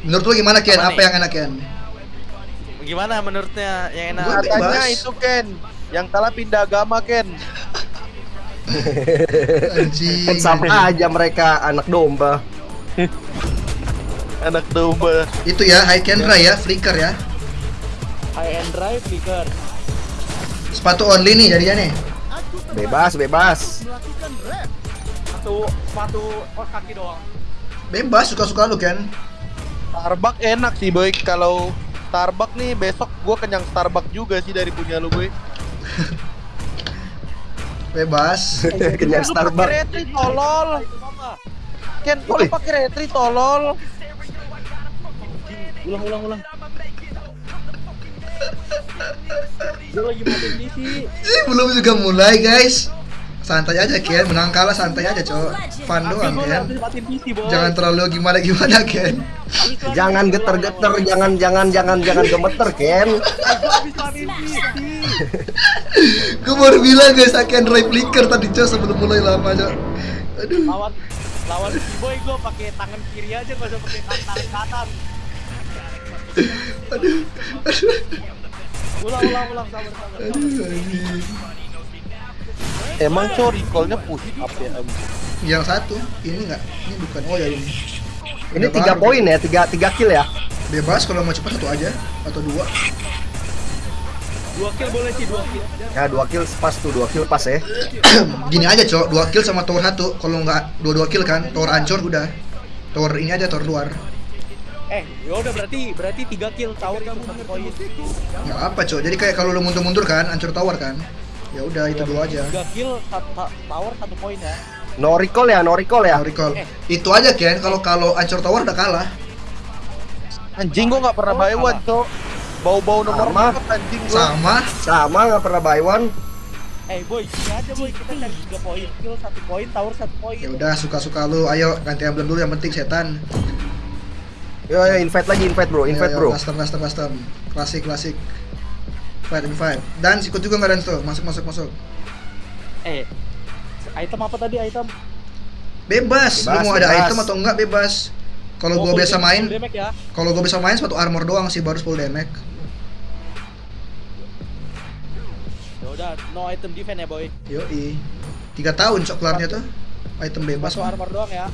Menurut lu gimana Ken? Apa Apa yang enak Ken? Gimana menurutnya yang enak? Gua Katanya itu Ken, yang kalah pindah agama Ken. Anjing. Kan sama aja mereka anak domba. Anak domba. Itu ya, high camera ya, flicker ya. High and dry flicker. Sepatu only nih jadinya nih. Bebas, bebas. Satu sepatu kos kaki doang. Bebas suka-suka lu Ken. Starbucks enak sih boy kalau Starbucks nih besok gua kenyang Starbucks juga sih dari punya lu boy. Bebas. Kenyang Starbucks. retri tolol. Ken, kok lu Woi. pakai retri tolol? Ulang ulang ulang. Gue lagi matiin PC. Ih, belum juga mulai guys. Santai aja Ken, menang kalah santai aja cowok. Fun doang Ken. Jangan terlalu gimana gimana Ken. Jangan PC, geter-geter, boy. jangan jangan jangan jangan gemeter, Ken. Gue baru bilang guys, akan drive flicker tadi cowok sebelum mulai lama cowok. Aduh. Lawan lawan si boy gue pakai tangan kiri aja gak usah pakai tangan, tangan kanan. Aduh. Aduh. Ulang ulang ulang sabar sabar. Aduh. anjing. Emang cowok recallnya push up ya? Yang satu, ini enggak. Ini bukan. Oh ya ini. Ini Udah tiga poin ya, tiga tiga kill ya. Bebas kalau mau cepat satu aja atau dua. Dua kill boleh sih dua kill. Ya dua kill pas tuh, dua kill pas ya. Gini aja cowok, dua kill sama tower satu. Kalau nggak dua dua kill kan, tower ancur udah. Tower ini aja tower luar. Eh, ya udah berarti berarti tiga kill tower itu satu poin. Nggak apa cowok. Jadi kayak kalau lu mundur-mundur kan, ancur tower kan. Ya udah itu dua aja. Tiga kill satu ta- tower satu poin ya. No recall ya, no recall ya. Mau recall. Itu aja kan, kalau kalau ancur tower udah kalah. Anjing gua nggak pernah Oh, buy one cowok. Bau-bau nomor Sama. anjing gua. Sama. Sama nggak pernah buy one. Eh boy, gini aja boy kita cari tiga poin kill satu poin tower satu poin. Ya udah suka-suka lu. Ayo ganti emblem dulu yang penting setan. Yo yo invite lagi, invite bro, invite Ayo, bro. ayo, Custom custom custom. Klasik klasik. Fight fight. Dan ikut juga nggak dan tuh. Masuk masuk masuk. Eh, item apa tadi item? Bebas. Lu Bebas, mau ada bebas. item atau enggak bebas. Kalau Oh, gua biasa main, ya. kalau gua bisa main sepatu armor doang sih baru full damage. Ya udah, no item defense ya boy. Yoi. Tiga tahun cok kelarnya tuh. Item bebas Masuk mah. armor doang ya.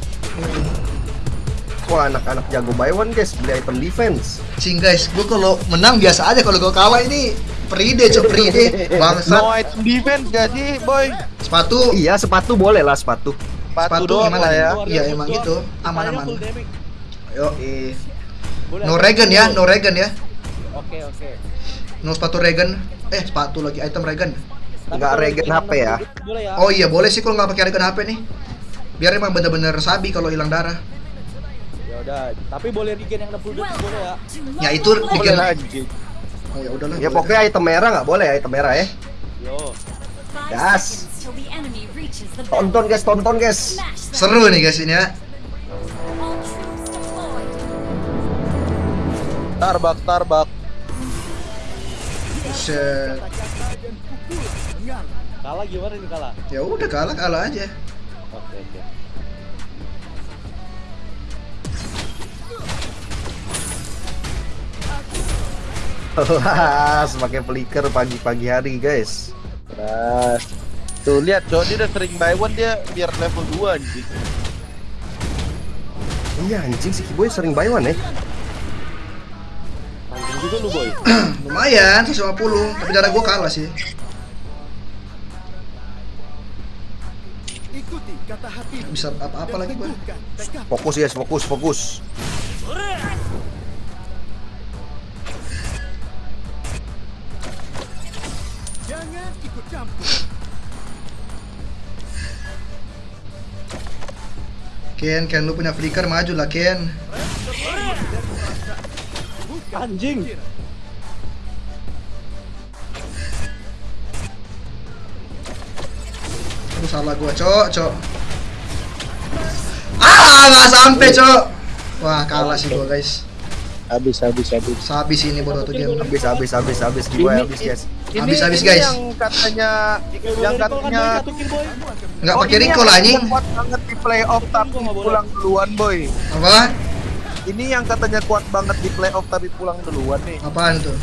Wah anak-anak jago buy one guys, beli item defense. Cing guys, gua kalau menang biasa aja kalau gua kalah ini peride cok peride. Bangsat. No item defense gak sih boy? Sepatu Iya sepatu boleh lah sepatu. Sepatu sepatu doang gimana lah ya. Iya emang gitu. Sisanya Aman-aman. Yoi. Boleh, No regen ya, no regen ya. Oke, oke. No sepatu regen. Eh, sepatu lagi item regen. Tapi Nggak kalau regen HP ya? 60 duit Boleh ya. Oh iya, boleh sih kalau nggak pakai regen HP nih. Biar emang bener-bener sabi kalau hilang darah. Ya udah, tapi boleh regen yang 60 duit boleh ya. Ya itu Boleh regen. Oh ya udahlah. Ya boleh. pokoknya item merah nggak boleh ya item merah ya. Yo. Gas. Tonton guys, tonton guys. seru nih guys ini ya. Starbucks, Starbucks. Buset. Kalah gimana nih kalah? Ya udah kalah kalah aja. Oke, oke. Kelas pakai flicker pagi-pagi hari guys. Nah, tuh lihat cowok dia udah sering buy one dia biar level 2 anjing. Iya anjing si Kiboy sering buy one ya. Anjing juga lu boy. Lumayan 150, tapi darah gua kalah sih. Nggak Bisa apa-apa lagi gua. Fokus guys, fokus, fokus. Ken, Ken lu punya flicker maju lah Ken. Anjing. Aduh salah gua, cok, cok. Ah, nggak sampai, cok. Wah, kalah sih gua, guys. Habis, habis, habis. Habis ini bodoh tuh game. Habis, habis, habis, habis Kiboy habis guys. Habis, habis, guys. Yang katanya, yang katanya. Nggak Oh, pakai recall anjing. Kuat banget di playoff tapi Gua pulang duluan boy. Apa? Ini yang katanya kuat banget di playoff tapi pulang duluan nih. Apaan tuh?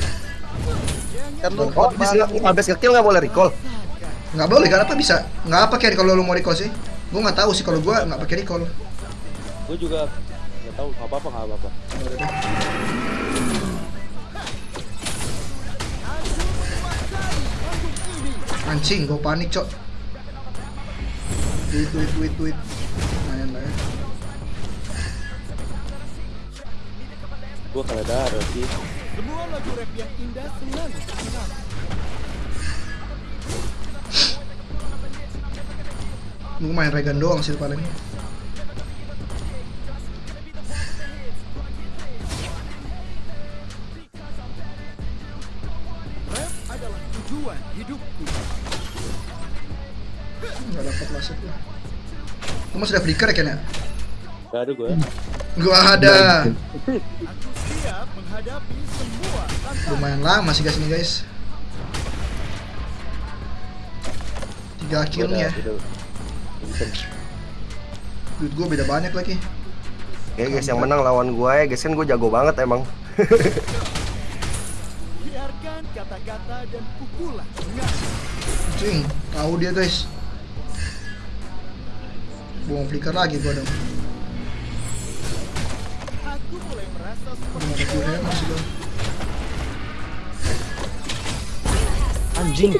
Kan lu Oh, kuat abis banget. nge- abis ngekill nggak boleh recall. Nggak boleh, kenapa bisa? Nggak apa kayak kalau lu mau recall sih? Gua nggak tahu sih kalau gua nggak pakai recall. Gue juga nggak tahu nggak apa-apa nggak apa-apa. Anjing, gua panik, Cok. Duit, duit, duit, duit. Lumayan lah ya. Gue kalah darah sih. Gua main Regan doang sih paling. Masuk lah. Kamu sudah flicker ya Ken ya? Gak ada gue. Gua ada. Lumayan lama sih guys ini guys. Tiga kill nih ya. Duit gua beda banyak lagi. Ya guys, yang menang lawan gua ya guys kan gua jago banget emang. Cing, tahu dia guys. Buang flicker lagi gua dong. Udah mau ke Q masih dong. Anjing.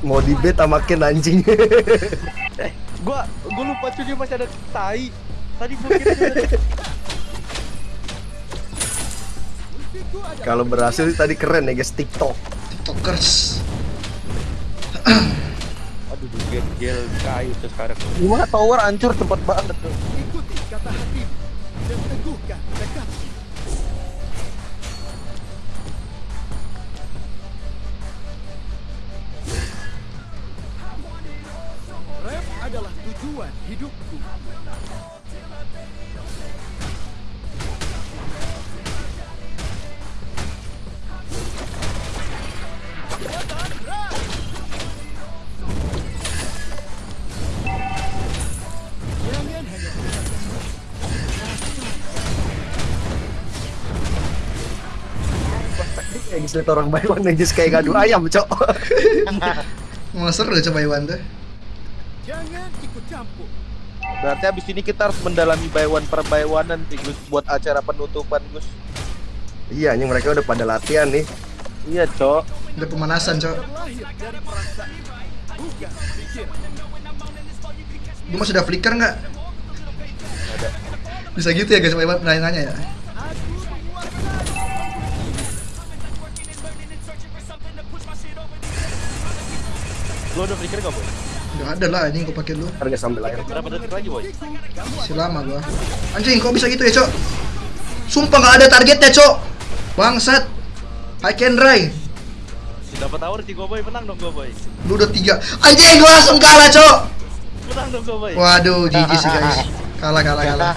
Mau di bet sama Ken anjing. Gua gua lupa cuy dia masih ada tai. Tadi gua kira Kalau berhasil tadi keren ya guys TikTok. Tiktokers. Aduh, gel gel kayu tuh sekarang. Gimana tower hancur cepet banget tuh. Ya guys lihat orang Baywan ya guys kayak ngadu ayam cok. Mau seru coba Iwan tuh. Berarti abis ini kita harus mendalami baywan per baywanan sih Gus buat acara penutupan Gus. iya anjing mereka udah pada latihan nih. Iya, Cok. Udah pemanasan, Cok. Gue masih sudah flicker nggak? Bisa gitu ya guys, Pak Iwan nanya ya. Lo udah flicker gak boy? Gak ada lah, ini gue pakai dulu. Harga sambil air. Berapa detik lagi boy? Masih lama gua. Anjing, kok bisa gitu ya, Cok? Sumpah nggak ada targetnya, Cok. Bangsat. I can dry. Dapat tower sih gue boy, menang dong gue boy. Lu udah tiga. Anjing, gua langsung kalah, Cok. Menang dong gue boy. Waduh, GG sih guys. Kalah, kalah, kalah.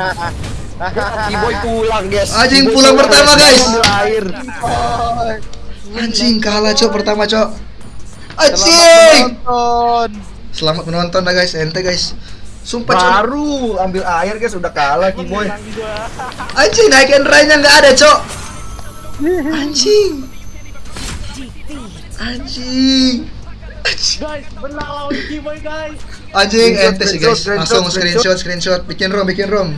Kiboy pulang guys. Anjing, pulang pertama, guys. Anjing, kalah, Cok, pertama, Cok. Selamat Anjing. menonton. Selamat menonton dah guys, ente guys. Sumpah, Cok. Baru ambil air guys udah kalah Kiboy. Anjing, naikin rainya nggak ada, Cok. Anjing. Anjing. Guys, menang lawan Kiboy guys. Anjing, ente sih guys. Langsung screenshot, screenshot. Bikin rom, bikin rom.